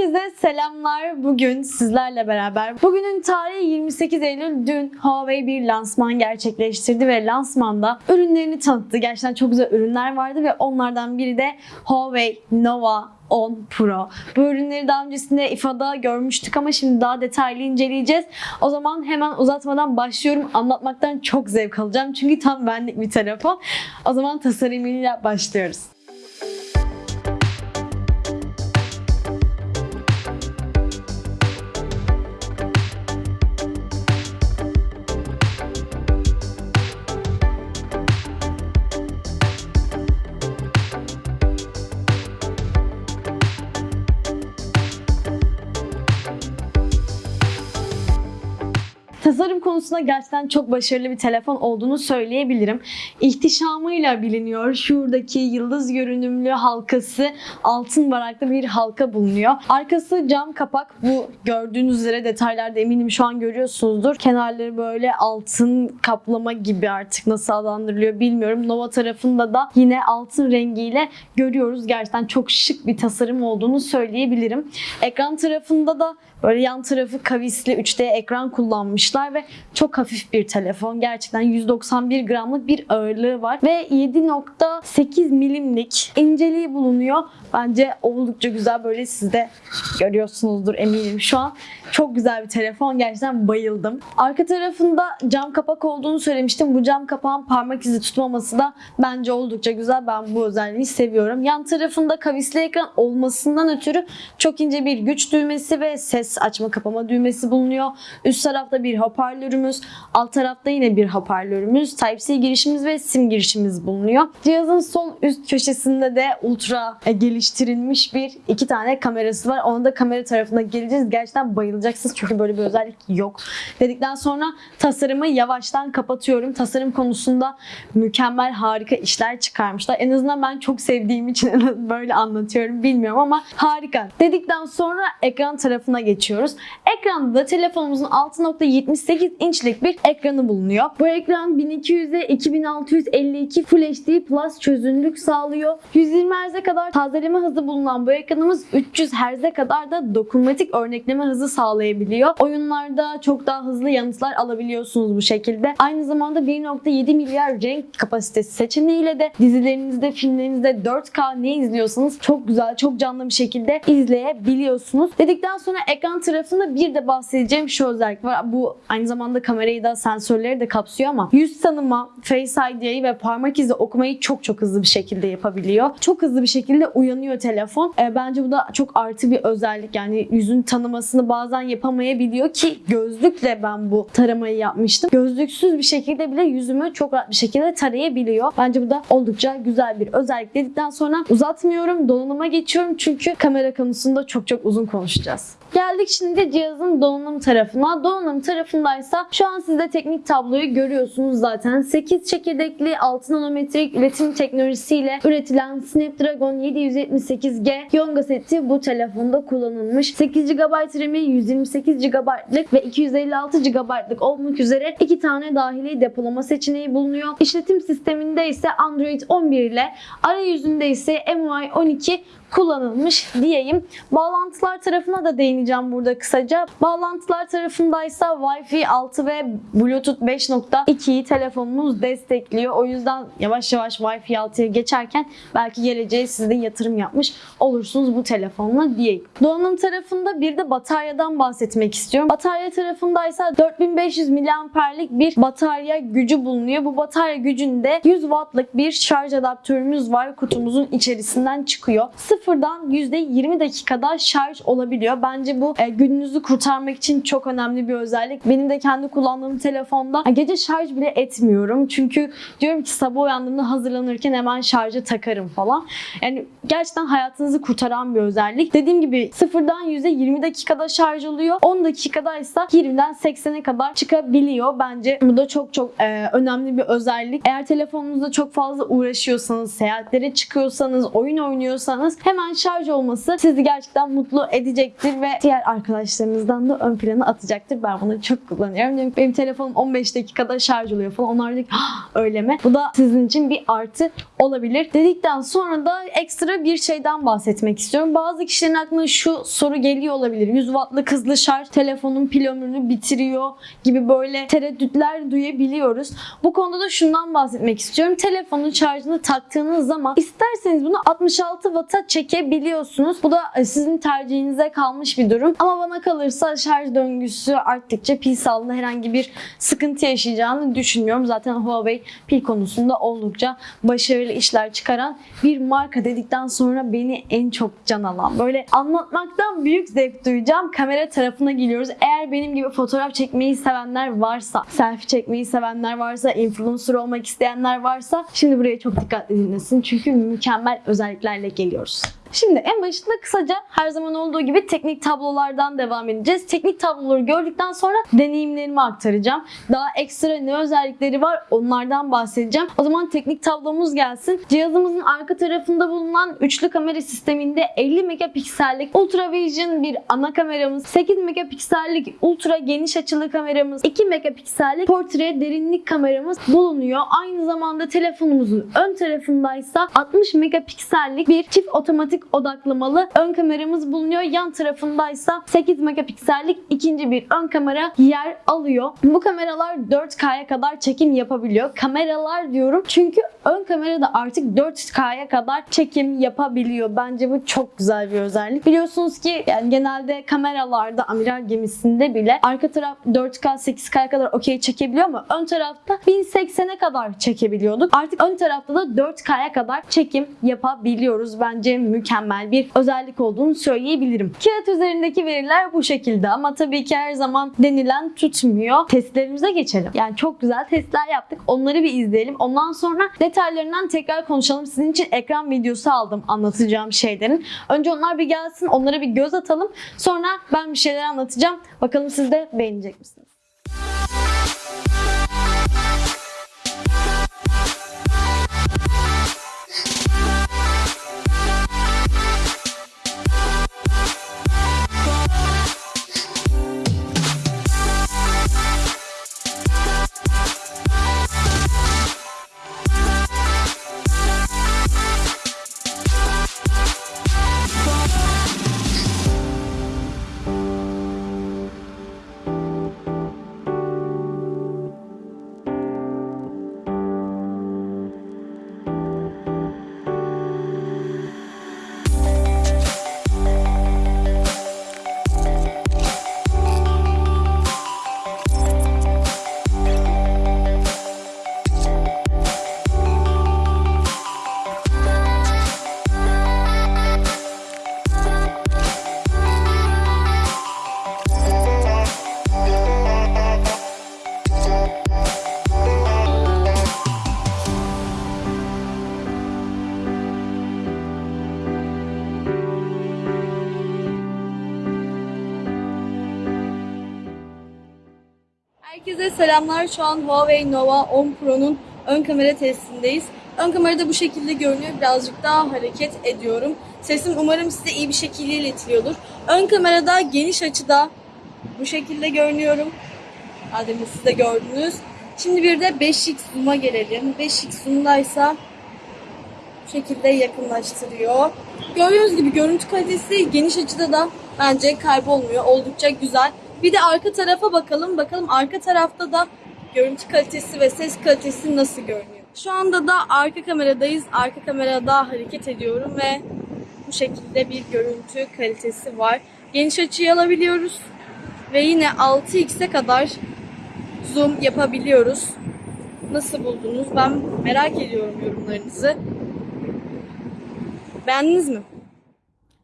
Herkese selamlar. Bugün sizlerle beraber. Bugünün tarihi 28 Eylül. Dün Huawei bir lansman gerçekleştirdi ve lansmanda ürünlerini tanıttı. Gerçekten çok güzel ürünler vardı ve onlardan biri de Huawei Nova 10 Pro. Bu ürünleri daha öncesinde İFA'da görmüştük ama şimdi daha detaylı inceleyeceğiz. O zaman hemen uzatmadan başlıyorum. Anlatmaktan çok zevk alacağım. Çünkü tam benlik bir telefon. O zaman tasarımıyla başlıyoruz. sanırım Tasarım konusunda gerçekten çok başarılı bir telefon olduğunu söyleyebilirim. İhtişamıyla biliniyor. Şuradaki yıldız görünümlü halkası altın varaklı bir halka bulunuyor. Arkası cam kapak. Bu gördüğünüz üzere detaylarda eminim şu an görüyorsunuzdur. Kenarları böyle altın kaplama gibi artık nasıl adlandırılıyor bilmiyorum. Nova tarafında da yine altın rengiyle görüyoruz. Gerçekten çok şık bir tasarım olduğunu söyleyebilirim. Ekran tarafında da Böyle yan tarafı kavisli 3D ekran kullanmışlar ve çok hafif bir telefon. Gerçekten 191 gramlık bir ağırlığı var ve 7.8 milimlik inceliği bulunuyor. Bence oldukça güzel böyle siz de görüyorsunuzdur eminim şu an. Çok güzel bir telefon. Gerçekten bayıldım. Arka tarafında cam kapak olduğunu söylemiştim. Bu cam kapağın parmak izi tutmaması da bence oldukça güzel. Ben bu özelliği seviyorum. Yan tarafında kavisli ekran olmasından ötürü çok ince bir güç düğmesi ve ses açma kapama düğmesi bulunuyor. Üst tarafta bir hoparlörümüz, alt tarafta yine bir hoparlörümüz, Type-C girişimiz ve sim girişimiz bulunuyor. Cihazın sol üst köşesinde de ultra e, geliştirilmiş bir iki tane kamerası var. Ona da kamera tarafına geleceğiz. Gerçekten bayılacaksınız çünkü böyle bir özellik yok. Dedikten sonra tasarımı yavaştan kapatıyorum. Tasarım konusunda mükemmel harika işler çıkarmışlar. En azından ben çok sevdiğim için böyle anlatıyorum bilmiyorum ama harika. Dedikten sonra ekran tarafına geçiyoruz. Ekranda da telefonumuzun 6.78 inçlik bir ekranı bulunuyor. Bu ekran 1200'e 2652 Full HD Plus çözünürlük sağlıyor. 120 Hz'e kadar tazeleme hızı bulunan bu ekranımız 300 Hz'e kadar da dokunmatik örnekleme hızı sağlayabiliyor. Oyunlarda çok daha hızlı yanıtlar alabiliyorsunuz bu şekilde. Aynı zamanda 1.7 milyar renk kapasitesi seçeneğiyle de dizilerinizde, filmlerinizde 4K ne izliyorsanız çok güzel, çok canlı bir şekilde izleyebiliyorsunuz. Dedikten sonra ekran tarafında bir de bahsedeceğim şu özellik var. Bu aynı zamanda kamerayı da sensörleri de kapsıyor ama yüz tanıma, Face ID'yi ve parmak izi okumayı çok çok hızlı bir şekilde yapabiliyor. Çok hızlı bir şekilde uyanıyor telefon. E, bence bu da çok artı bir özellik. Yani yüzün tanımasını bazen yapamayabiliyor ki gözlükle ben bu taramayı yapmıştım. Gözlüksüz bir şekilde bile yüzümü çok rahat bir şekilde tarayabiliyor. Bence bu da oldukça güzel bir özellik dedikten sonra uzatmıyorum. Donanıma geçiyorum çünkü kamera konusunda çok çok uzun konuşacağız. Geldik şimdi cihazın donanım tarafına. Donanım tarafındaysa şu an siz de teknik tabloyu görüyorsunuz zaten. 8 çekirdekli 6 nanometrik üretim teknolojisiyle üretilen Snapdragon 778G Yonga seti bu telefonda kullanılmış. 8 GB RAM'i 128 GB'lık ve 256 GB'lık olmak üzere iki tane dahili depolama seçeneği bulunuyor. İşletim sisteminde ise Android 11 ile arayüzünde ise MUI 12 kullanılmış diyeyim. Bağlantılar tarafına da değineceğim burada kısaca. Bağlantılar tarafındaysa Wi-Fi 6 ve Bluetooth 5.2'yi telefonumuz destekliyor. O yüzden yavaş yavaş Wi-Fi 6'ya geçerken belki geleceğe siz de yatırım yapmış olursunuz bu telefonla diyeyim. Donanım tarafında bir de bataryadan bahsetmek istiyorum. Batarya tarafındaysa 4500 mAh'lik bir batarya gücü bulunuyor. Bu batarya gücünde 100 Watt'lık bir şarj adaptörümüz var. Kutumuzun içerisinden çıkıyor. Sıfırdan %20 dakikada şarj olabiliyor. Bence bu e, gününüzü kurtarmak için çok önemli bir özellik. Benim de kendi kullandığım telefonda gece şarj bile etmiyorum. Çünkü diyorum ki sabah uyandığımda hazırlanırken hemen şarja takarım falan. Yani gerçekten hayatınızı kurtaran bir özellik. Dediğim gibi sıfırdan %20 dakikada şarj oluyor. 10 dakikada ise 20'den 80'e kadar çıkabiliyor. Bence bu da çok çok e, önemli bir özellik. Eğer telefonunuzda çok fazla uğraşıyorsanız, seyahatlere çıkıyorsanız, oyun oynuyorsanız hemen şarj olması sizi gerçekten mutlu edecektir ve diğer arkadaşlarınızdan da ön plana atacaktır. Ben bunu çok kullanıyorum. Benim, benim telefonum 15 dakikada şarj oluyor falan. Onlar diyor "Ah, öyle mi? Bu da sizin için bir artı olabilir. Dedikten sonra da ekstra bir şeyden bahsetmek istiyorum. Bazı kişilerin aklına şu soru geliyor olabilir. 100 wattlık hızlı şarj telefonun pil ömrünü bitiriyor gibi böyle tereddütler duyabiliyoruz. Bu konuda da şundan bahsetmek istiyorum. Telefonun şarjını taktığınız zaman isterseniz bunu 66 Watt'a çekebiliyorsunuz. Bu da e, sizin tercihinize kalmış bir durum. Ama bana kalırsa şarj döngüsü arttıkça pil sağlığında herhangi bir sıkıntı yaşayacağını düşünmüyorum. Zaten Huawei pil konusunda oldukça başarılı işler çıkaran bir marka dedikten sonra beni en çok can alan böyle anlatmaktan büyük zevk duyacağım kamera tarafına geliyoruz. Eğer benim gibi fotoğraf çekmeyi sevenler varsa, selfie çekmeyi sevenler varsa, influencer olmak isteyenler varsa şimdi buraya çok dikkatli dinlesin. Çünkü mükemmel özelliklerle geliyoruz. Şimdi en başında kısaca her zaman olduğu gibi teknik tablolardan devam edeceğiz. Teknik tabloları gördükten sonra deneyimlerimi aktaracağım. Daha ekstra ne özellikleri var onlardan bahsedeceğim. O zaman teknik tablomuz gelsin. Cihazımızın arka tarafında bulunan üçlü kamera sisteminde 50 megapiksellik Ultra Vision bir ana kameramız, 8 megapiksellik ultra geniş açılı kameramız, 2 megapiksellik portre derinlik kameramız bulunuyor. Aynı zamanda telefonumuzun ön tarafındaysa 60 megapiksellik bir çift otomatik odaklamalı ön kameramız bulunuyor. Yan tarafındaysa 8 megapiksellik ikinci bir ön kamera yer alıyor. Bu kameralar 4K'ya kadar çekim yapabiliyor. Kameralar diyorum çünkü ön kamera da artık 4K'ya kadar çekim yapabiliyor. Bence bu çok güzel bir özellik. Biliyorsunuz ki yani genelde kameralarda amiral gemisinde bile arka taraf 4K 8K'ya kadar okey çekebiliyor ama ön tarafta 1080'e kadar çekebiliyorduk. Artık ön tarafta da 4K'ya kadar çekim yapabiliyoruz. Bence mükemmel bir özellik olduğunu söyleyebilirim. Kağıt üzerindeki veriler bu şekilde ama tabii ki her zaman denilen tutmuyor. Testlerimize geçelim. Yani çok güzel testler yaptık. Onları bir izleyelim. Ondan sonra detaylarından tekrar konuşalım. Sizin için ekran videosu aldım anlatacağım şeylerin. Önce onlar bir gelsin. Onlara bir göz atalım. Sonra ben bir şeyler anlatacağım. Bakalım siz de beğenecek misiniz? Selamlar. Şu an Huawei Nova 10 Pro'nun ön kamera testindeyiz. Ön kamerada bu şekilde görünüyor. Birazcık daha hareket ediyorum. Sesim umarım size iyi bir şekilde iletiliyordur. Ön kamerada geniş açıda bu şekilde görünüyorum. Adem'in siz de gördünüz. Şimdi bir de 5x zoom'a gelelim. 5x zoom'daysa bu şekilde yakınlaştırıyor. Gördüğünüz gibi görüntü kalitesi geniş açıda da bence kaybolmuyor. Oldukça güzel. Bir de arka tarafa bakalım. Bakalım arka tarafta da görüntü kalitesi ve ses kalitesi nasıl görünüyor. Şu anda da arka kameradayız. Arka kamerada hareket ediyorum ve bu şekilde bir görüntü kalitesi var. Geniş açıyı alabiliyoruz. Ve yine 6x'e kadar zoom yapabiliyoruz. Nasıl buldunuz? Ben merak ediyorum yorumlarınızı. Beğendiniz mi?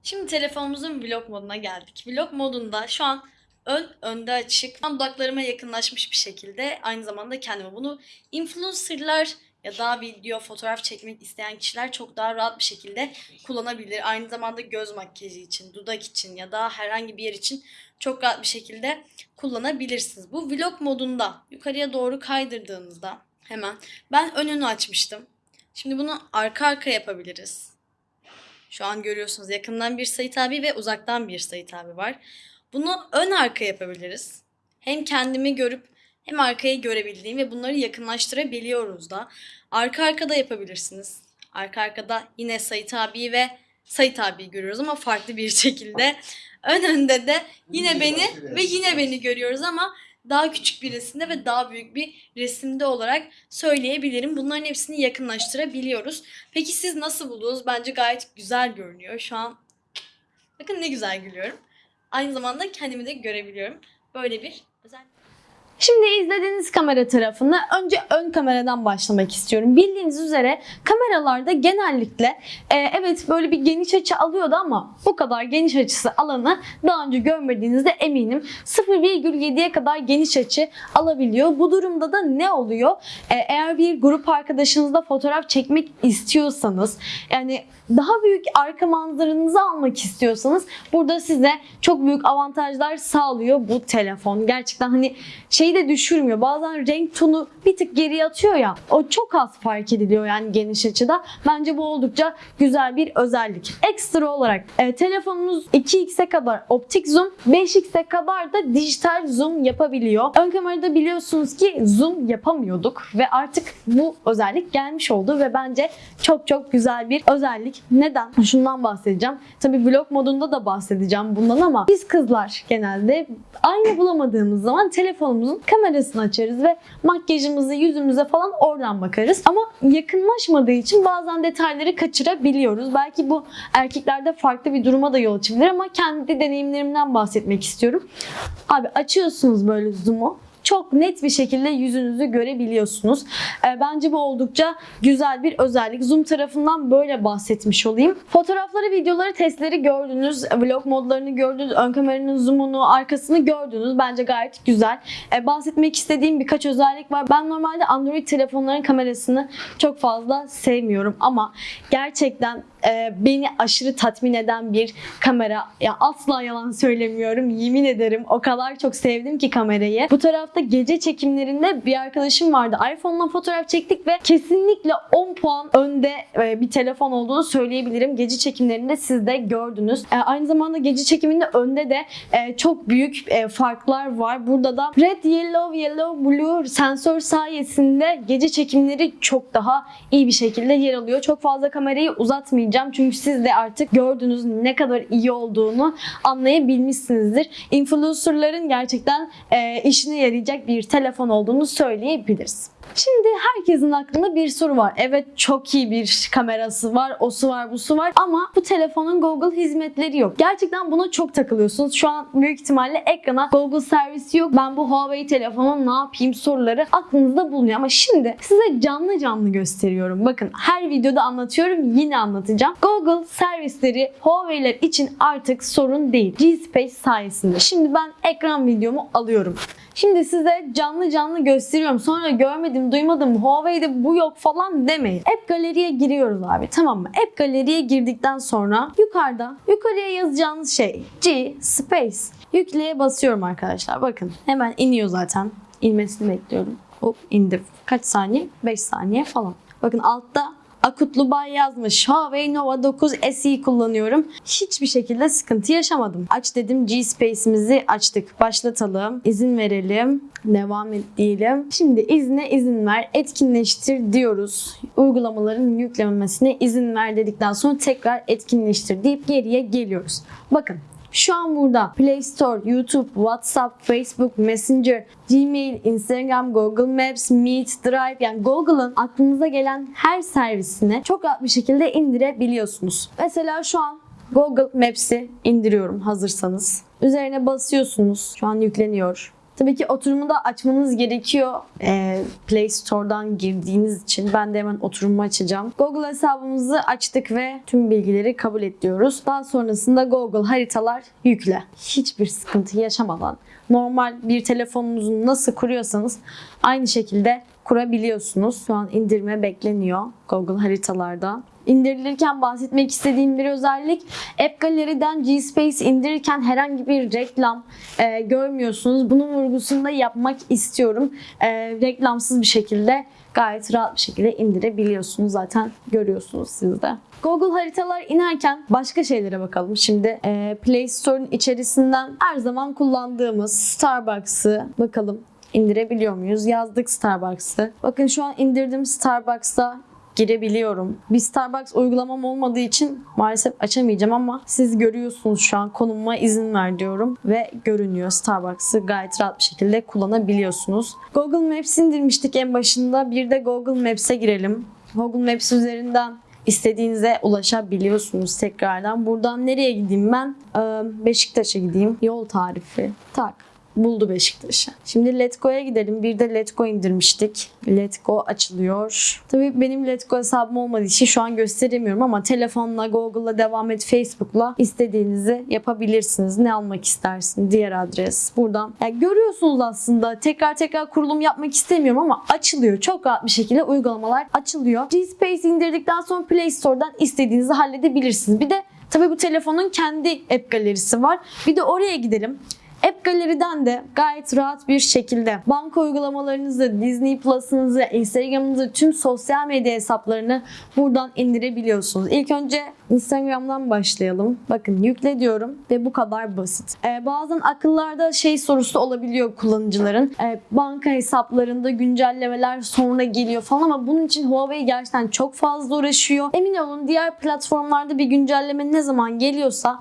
Şimdi telefonumuzun vlog moduna geldik. Vlog modunda şu an ön önde açık. Tam dudaklarıma yakınlaşmış bir şekilde aynı zamanda kendime bunu influencerlar ya da video, fotoğraf çekmek isteyen kişiler çok daha rahat bir şekilde kullanabilir. Aynı zamanda göz makyajı için, dudak için ya da herhangi bir yer için çok rahat bir şekilde kullanabilirsiniz. Bu vlog modunda yukarıya doğru kaydırdığınızda hemen ben önünü açmıştım. Şimdi bunu arka arka yapabiliriz. Şu an görüyorsunuz yakından bir Sait abi ve uzaktan bir Sait abi var. Bunu ön arka yapabiliriz. Hem kendimi görüp hem arkayı görebildiğim ve bunları yakınlaştırabiliyoruz da. Arka arkada yapabilirsiniz. Arka arkada yine Sait abi ve Sait abi görüyoruz ama farklı bir şekilde. Ön önde de yine beni ve yine beni görüyoruz ama daha küçük bir resimde ve daha büyük bir resimde olarak söyleyebilirim. Bunların hepsini yakınlaştırabiliyoruz. Peki siz nasıl buldunuz? Bence gayet güzel görünüyor. Şu an bakın ne güzel gülüyorum. Aynı zamanda kendimi de görebiliyorum. Böyle bir özellik. Şimdi izlediğiniz kamera tarafını önce ön kameradan başlamak istiyorum. Bildiğiniz üzere kameralarda genellikle e, evet böyle bir geniş açı alıyordu ama bu kadar geniş açısı alanı daha önce görmediğinizde eminim 0,7'ye kadar geniş açı alabiliyor. Bu durumda da ne oluyor? E, eğer bir grup arkadaşınızla fotoğraf çekmek istiyorsanız yani daha büyük arka manzaranızı almak istiyorsanız burada size çok büyük avantajlar sağlıyor bu telefon. Gerçekten hani şeyi de düşürmüyor. Bazen renk tonu bir tık geriye atıyor ya. O çok az fark ediliyor yani geniş açıda. Bence bu oldukça güzel bir özellik. Ekstra olarak e, telefonunuz 2x'e kadar optik zoom, 5x'e kadar da dijital zoom yapabiliyor. Ön kamerada biliyorsunuz ki zoom yapamıyorduk ve artık bu özellik gelmiş oldu ve bence çok çok güzel bir özellik. Neden? Şundan bahsedeceğim. Tabii vlog modunda da bahsedeceğim bundan ama biz kızlar genelde ayna bulamadığımız zaman telefonumuzun kamerasını açarız ve makyajımızı yüzümüze falan oradan bakarız. Ama yakınlaşmadığı için bazen detayları kaçırabiliyoruz. Belki bu erkeklerde farklı bir duruma da yol açabilir ama kendi deneyimlerimden bahsetmek istiyorum. Abi açıyorsunuz böyle zoom'u çok net bir şekilde yüzünüzü görebiliyorsunuz. E, bence bu oldukça güzel bir özellik. Zoom tarafından böyle bahsetmiş olayım. Fotoğrafları, videoları, testleri gördünüz. Vlog modlarını gördünüz. Ön kameranın zoom'unu, arkasını gördünüz. Bence gayet güzel. E, bahsetmek istediğim birkaç özellik var. Ben normalde Android telefonların kamerasını çok fazla sevmiyorum ama gerçekten e, beni aşırı tatmin eden bir kamera. Ya asla yalan söylemiyorum. Yemin ederim o kadar çok sevdim ki kamerayı. Bu tarafta gece çekimlerinde bir arkadaşım vardı. iPhone'la fotoğraf çektik ve kesinlikle 10 puan önde e, bir telefon olduğunu söyleyebilirim. Gece çekimlerinde siz de gördünüz. E, aynı zamanda gece çekiminde önde de e, çok büyük farklar var. Burada da red, yellow, yellow, blue sensör sayesinde gece çekimleri çok daha iyi bir şekilde yer alıyor. Çok fazla kamerayı uzatmayacağım çünkü siz de artık gördünüz ne kadar iyi olduğunu anlayabilmişsinizdir. Influencerların gerçekten e, işine yarayacak bir telefon olduğunu söyleyebiliriz. Şimdi herkesin aklında bir soru var. Evet çok iyi bir kamerası var, o su var, bu su var ama bu telefonun Google hizmetleri yok. Gerçekten buna çok takılıyorsunuz. Şu an büyük ihtimalle ekrana Google servisi yok. Ben bu Huawei telefonu ne yapayım soruları aklınızda bulunuyor ama şimdi size canlı canlı gösteriyorum. Bakın her videoda anlatıyorum yine anlatacağım. Google servisleri Huawei'ler için artık sorun değil. G-Space sayesinde. Şimdi ben ekran videomu alıyorum. Şimdi size canlı canlı gösteriyorum. Sonra görmedim, duymadım, Huawei'de bu yok falan demeyin. App Gallery'e giriyoruz abi tamam mı? App Gallery'e girdikten sonra yukarıda yukarıya yazacağınız şey G Space. Yükleye basıyorum arkadaşlar. Bakın hemen iniyor zaten. İnmesini bekliyorum. Hop indi. Kaç saniye? 5 saniye falan. Bakın altta Akutlu Bay yazmış. Huawei Nova 9 SE kullanıyorum. Hiçbir şekilde sıkıntı yaşamadım. Aç dedim G-Space'imizi açtık. Başlatalım. İzin verelim. Devam et diyelim. Şimdi izne izin ver. Etkinleştir diyoruz. Uygulamaların yüklenmesine izin ver dedikten sonra tekrar etkinleştir deyip geriye geliyoruz. Bakın şu an burada Play Store, YouTube, WhatsApp, Facebook, Messenger, Gmail, Instagram, Google Maps, Meet, Drive yani Google'ın aklınıza gelen her servisini çok rahat bir şekilde indirebiliyorsunuz. Mesela şu an Google Maps'i indiriyorum hazırsanız. Üzerine basıyorsunuz. Şu an yükleniyor. Tabii ki oturumu da açmanız gerekiyor ee, Play Store'dan girdiğiniz için. Ben de hemen oturumu açacağım. Google hesabımızı açtık ve tüm bilgileri kabul et diyoruz. Daha sonrasında Google haritalar yükle. Hiçbir sıkıntı yaşamadan normal bir telefonunuzu nasıl kuruyorsanız aynı şekilde kurabiliyorsunuz. Şu an indirme bekleniyor Google haritalarda. İndirilirken bahsetmek istediğim bir özellik App Gallery'den G-Space indirirken herhangi bir reklam e, görmüyorsunuz. Bunun vurgusunu da yapmak istiyorum. E, reklamsız bir şekilde gayet rahat bir şekilde indirebiliyorsunuz. Zaten görüyorsunuz siz de. Google haritalar inerken başka şeylere bakalım. Şimdi e, Play Store'un içerisinden her zaman kullandığımız Starbucks'ı bakalım indirebiliyor muyuz? Yazdık Starbucks'ı. Bakın şu an indirdim Starbucks'ta girebiliyorum. Bir Starbucks uygulamam olmadığı için maalesef açamayacağım ama siz görüyorsunuz şu an konumuma izin ver diyorum ve görünüyor Starbucks'ı gayet rahat bir şekilde kullanabiliyorsunuz. Google Maps indirmiştik en başında. Bir de Google Maps'e girelim. Google Maps üzerinden istediğinize ulaşabiliyorsunuz tekrardan. Buradan nereye gideyim ben? Ee, Beşiktaş'a gideyim. Yol tarifi. Tak buldu Beşiktaş'ı. Şimdi Let Go'ya gidelim. Bir de Let Go indirmiştik. Let Go açılıyor. Tabii benim Let Go hesabım olmadığı için şu an gösteremiyorum ama telefonla, Google'la devam et, Facebook'la istediğinizi yapabilirsiniz. Ne almak istersin? Diğer adres. Buradan. Yani görüyorsunuz aslında. Tekrar tekrar kurulum yapmak istemiyorum ama açılıyor. Çok rahat bir şekilde uygulamalar açılıyor. G-Space indirdikten sonra Play Store'dan istediğinizi halledebilirsiniz. Bir de tabii bu telefonun kendi app galerisi var. Bir de oraya gidelim. App Gallery'den de gayet rahat bir şekilde banka uygulamalarınızı, Disney Plus'ınızı, Instagram'ınızı, tüm sosyal medya hesaplarını buradan indirebiliyorsunuz. İlk önce Instagram'dan başlayalım. Bakın yükle diyorum ve bu kadar basit. Ee, bazen akıllarda şey sorusu olabiliyor kullanıcıların. Ee, banka hesaplarında güncellemeler sonra geliyor falan ama bunun için Huawei gerçekten çok fazla uğraşıyor. Emin olun diğer platformlarda bir güncelleme ne zaman geliyorsa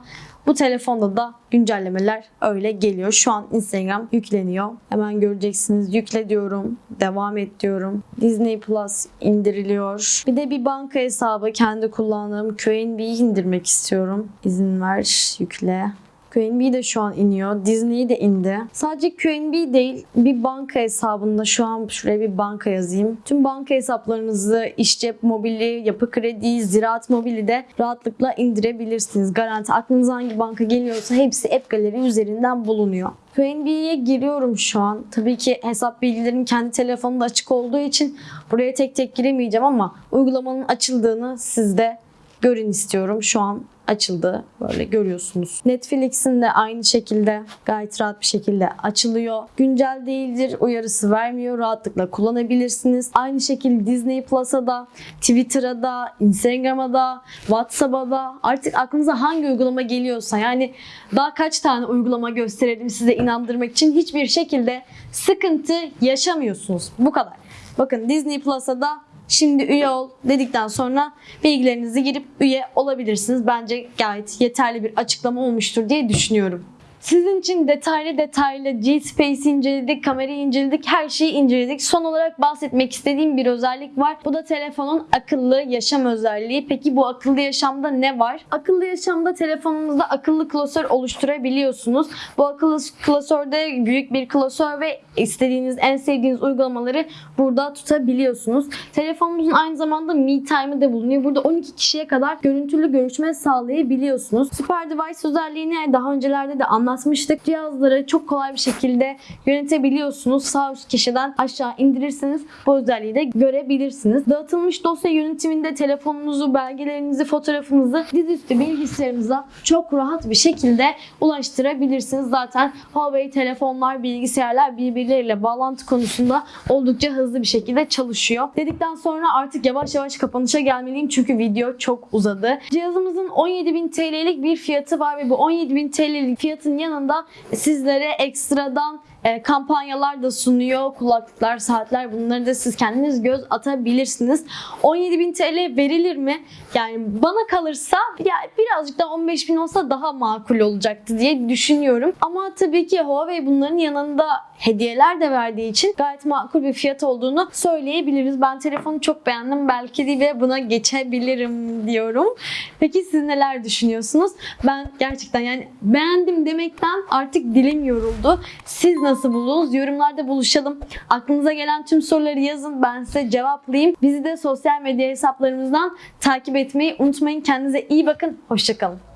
bu telefonda da güncellemeler öyle geliyor. Şu an Instagram yükleniyor. Hemen göreceksiniz. Yükle diyorum. Devam et diyorum. Disney Plus indiriliyor. Bir de bir banka hesabı kendi kullandığım QNB'yi indirmek istiyorum. İzin ver. Yükle. QNB de şu an iniyor. Disney de indi. Sadece QNB değil bir banka hesabında şu an şuraya bir banka yazayım. Tüm banka hesaplarınızı iş cep mobili, yapı kredi, ziraat mobili de rahatlıkla indirebilirsiniz. Garanti aklınıza hangi banka geliyorsa hepsi App Gallery üzerinden bulunuyor. QNB'ye giriyorum şu an. Tabii ki hesap bilgilerim kendi telefonumda açık olduğu için buraya tek tek giremeyeceğim ama uygulamanın açıldığını siz de görün istiyorum. Şu an açıldı. Böyle görüyorsunuz. Netflix'in de aynı şekilde gayet rahat bir şekilde açılıyor. Güncel değildir uyarısı vermiyor. Rahatlıkla kullanabilirsiniz. Aynı şekilde Disney Plus'a da, Twitter'a da, Instagram'a da, WhatsApp'a da artık aklınıza hangi uygulama geliyorsa yani daha kaç tane uygulama gösterelim size inandırmak için hiçbir şekilde sıkıntı yaşamıyorsunuz. Bu kadar. Bakın Disney Plus'a da Şimdi üye ol dedikten sonra bilgilerinizi girip üye olabilirsiniz. Bence gayet yeterli bir açıklama olmuştur diye düşünüyorum. Sizin için detaylı detaylı G-Space'i inceledik, kamerayı inceledik, her şeyi inceledik. Son olarak bahsetmek istediğim bir özellik var. Bu da telefonun akıllı yaşam özelliği. Peki bu akıllı yaşamda ne var? Akıllı yaşamda telefonunuzda akıllı klasör oluşturabiliyorsunuz. Bu akıllı klasörde büyük bir klasör ve istediğiniz, en sevdiğiniz uygulamaları burada tutabiliyorsunuz. Telefonunuzun aynı zamanda Me Time'ı da bulunuyor. Burada 12 kişiye kadar görüntülü görüşme sağlayabiliyorsunuz. Super Device özelliğini daha öncelerde de anlatmıştık. Cihazları çok kolay bir şekilde yönetebiliyorsunuz. Sağ üst kişiden aşağı indirirseniz bu özelliği de görebilirsiniz. Dağıtılmış dosya yönetiminde telefonunuzu, belgelerinizi, fotoğrafınızı dizüstü bilgisayarınıza çok rahat bir şekilde ulaştırabilirsiniz. Zaten Huawei telefonlar, bilgisayarlar birbirleriyle bağlantı konusunda oldukça hızlı bir şekilde çalışıyor. Dedikten sonra artık yavaş yavaş kapanışa gelmeliyim çünkü video çok uzadı. Cihazımızın 17.000 TL'lik bir fiyatı var ve bu 17.000 TL'lik fiyatın yanında sizlere ekstradan e, kampanyalar da sunuyor. Kulaklıklar, saatler bunları da siz kendiniz göz atabilirsiniz. 17.000 TL verilir mi? Yani bana kalırsa ya birazcık daha 15.000 olsa daha makul olacaktı diye düşünüyorum. Ama tabii ki Huawei bunların yanında hediyeler de verdiği için gayet makul bir fiyat olduğunu söyleyebiliriz. Ben telefonu çok beğendim. Belki de buna geçebilirim diyorum. Peki siz neler düşünüyorsunuz? Ben gerçekten yani beğendim demekten artık dilim yoruldu. Siz nasıl buldunuz? Yorumlarda buluşalım. Aklınıza gelen tüm soruları yazın. Ben size cevaplayayım. Bizi de sosyal medya hesaplarımızdan takip etmeyi unutmayın. Kendinize iyi bakın. Hoşçakalın.